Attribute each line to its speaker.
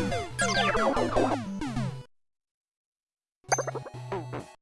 Speaker 1: Thank you.